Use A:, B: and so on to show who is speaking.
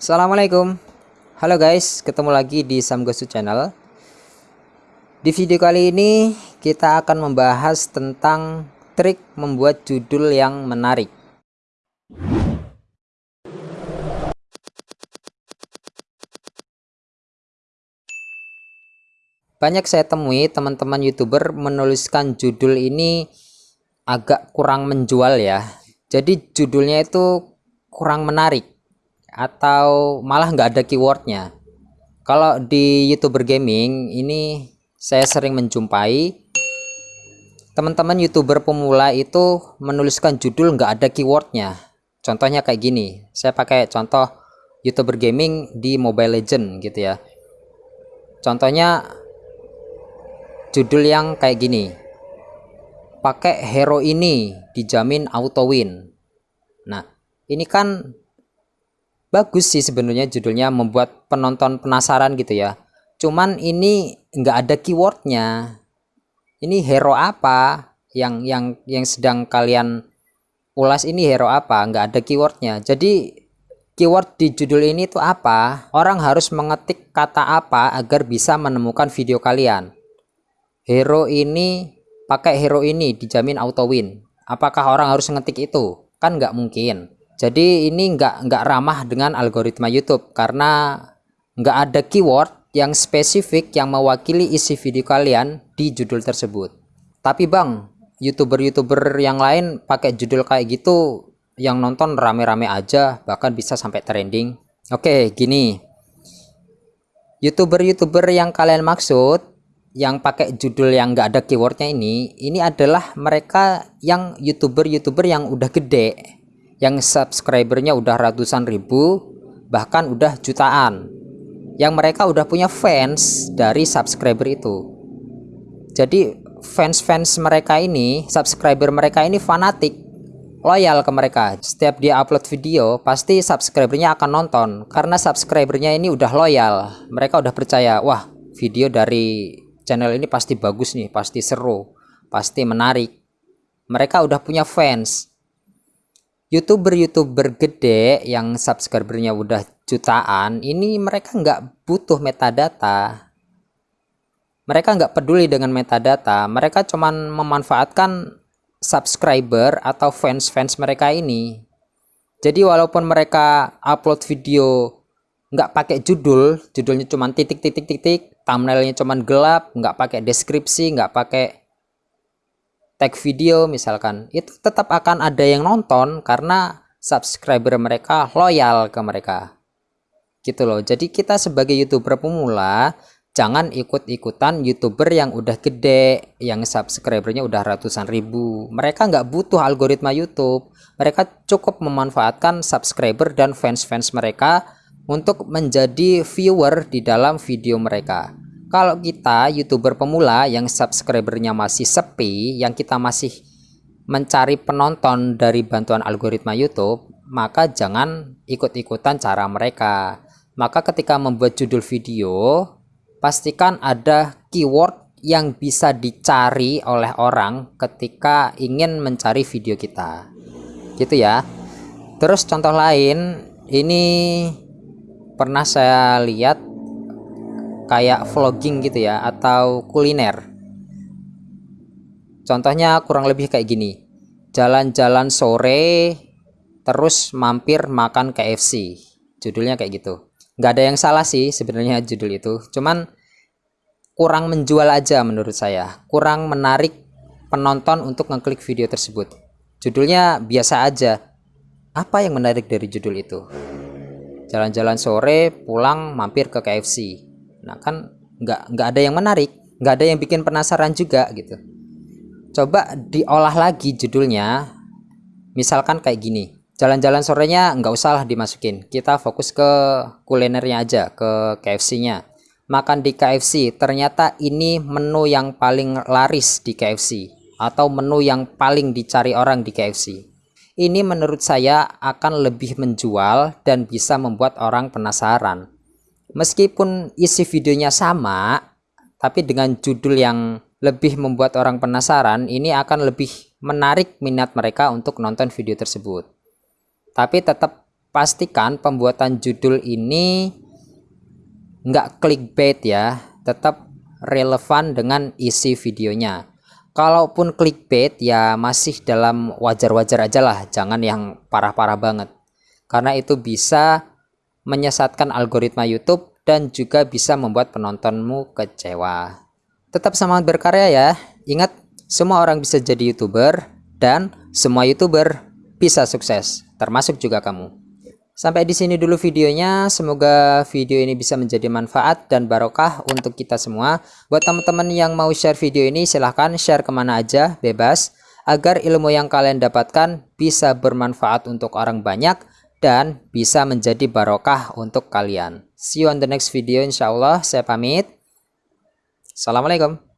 A: Assalamualaikum. Halo guys ketemu lagi di Samgosu channel. Di video kali ini kita akan membahas tentang trik membuat judul yang menarik. Banyak saya temui teman-teman youtuber menuliskan judul ini agak kurang menjual ya. Jadi judulnya itu kurang menarik atau malah nggak ada keywordnya. Kalau di youtuber gaming ini saya sering menjumpai teman-teman youtuber pemula itu menuliskan judul nggak ada keywordnya. Contohnya kayak gini saya pakai contoh youtuber gaming di mobile legend gitu ya. Contohnya judul yang kayak gini pakai hero ini dijamin auto win. Nah ini kan bagus sih sebenarnya judulnya membuat penonton penasaran gitu ya. Cuman ini nggak ada keywordnya. Ini hero apa? Yang yang yang sedang kalian ulas ini hero apa? Nggak ada keywordnya. Jadi keyword di judul ini itu apa? Orang harus mengetik kata apa agar bisa menemukan video kalian. Hero ini pakai hero ini dijamin auto win. Apakah orang harus ngetik itu? Kan nggak mungkin jadi ini nggak nggak ramah dengan algoritma YouTube karena nggak ada keyword yang spesifik yang mewakili isi video kalian di judul tersebut. Tapi bang youtuber-youtuber yang lain pakai judul kayak gitu yang nonton rame-rame aja bahkan bisa sampai trending. Oke gini. Youtuber-youtuber yang kalian maksud yang pakai judul yang nggak ada keywordnya ini ini adalah mereka yang youtuber-youtuber yang udah gede yang subscribernya udah ratusan ribu bahkan udah jutaan. Yang mereka udah punya fans dari subscriber itu. Jadi fans-fans mereka ini subscriber mereka ini fanatik loyal ke mereka. Setiap dia upload video pasti subscribernya akan nonton. Karena subscribernya ini udah loyal mereka udah percaya wah video dari channel ini pasti bagus nih pasti seru pasti menarik. Mereka udah punya fans youtuber-youtuber gede yang subscribernya udah jutaan ini mereka nggak butuh metadata. Mereka nggak peduli dengan metadata. Mereka cuman memanfaatkan subscriber atau fans-fans mereka ini. Jadi walaupun mereka upload video nggak pakai judul judulnya cuman titik-titik-titik thumbnailnya cuman gelap nggak pakai deskripsi nggak pakai tag video misalkan itu tetap akan ada yang nonton karena subscriber mereka loyal ke mereka. Gitu loh. Jadi kita sebagai youtuber pemula jangan ikut-ikutan youtuber yang udah gede yang subscribernya udah ratusan ribu. Mereka nggak butuh algoritma YouTube. Mereka cukup memanfaatkan subscriber dan fans-fans mereka untuk menjadi viewer di dalam video mereka kalau kita youtuber pemula yang subscribernya masih sepi yang kita masih mencari penonton dari bantuan algoritma YouTube maka jangan ikut-ikutan cara mereka. Maka ketika membuat judul video pastikan ada keyword yang bisa dicari oleh orang ketika ingin mencari video kita. Gitu ya. Terus contoh lain ini pernah saya lihat kayak vlogging gitu ya atau kuliner. Contohnya kurang lebih kayak gini. Jalan-jalan sore terus mampir makan KFC judulnya kayak gitu. Nggak ada yang salah sih sebenarnya judul itu. Cuman kurang menjual aja menurut saya. Kurang menarik penonton untuk ngeklik video tersebut. Judulnya biasa aja. Apa yang menarik dari judul itu? Jalan-jalan sore pulang mampir ke KFC nah kan nggak nggak ada yang menarik nggak ada yang bikin penasaran juga gitu. Coba diolah lagi judulnya misalkan kayak gini. Jalan-jalan sorenya nggak usah lah dimasukin. Kita fokus ke kulinernya aja ke KFC nya makan di KFC ternyata ini menu yang paling laris di KFC atau menu yang paling dicari orang di KFC ini menurut saya akan lebih menjual dan bisa membuat orang penasaran meskipun isi videonya sama tapi dengan judul yang lebih membuat orang penasaran ini akan lebih menarik minat mereka untuk nonton video tersebut. Tapi tetap pastikan pembuatan judul ini nggak clickbait ya tetap relevan dengan isi videonya. Kalaupun clickbait ya masih dalam wajar-wajar aja lah jangan yang parah-parah banget. Karena itu bisa menyesatkan algoritma YouTube dan juga bisa membuat penontonmu kecewa tetap semangat berkarya ya ingat semua orang bisa jadi youtuber dan semua youtuber bisa sukses termasuk juga kamu Sampai di sini dulu videonya. Semoga video ini bisa menjadi manfaat dan barokah untuk kita semua. Buat teman-teman yang mau share video ini silahkan share ke mana aja bebas. Agar ilmu yang kalian dapatkan bisa bermanfaat untuk orang banyak dan bisa menjadi barokah untuk kalian. See you on the next video insya Allah. Saya pamit. Assalamualaikum.